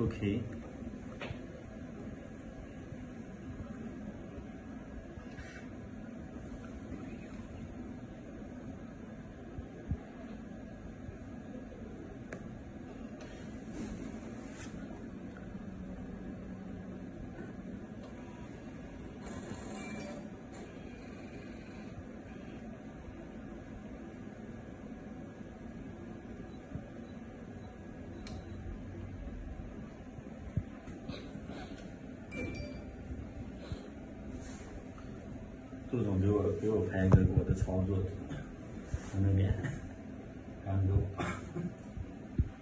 Okay. 杜总给我给我拍一个我的操作，从那边，然后。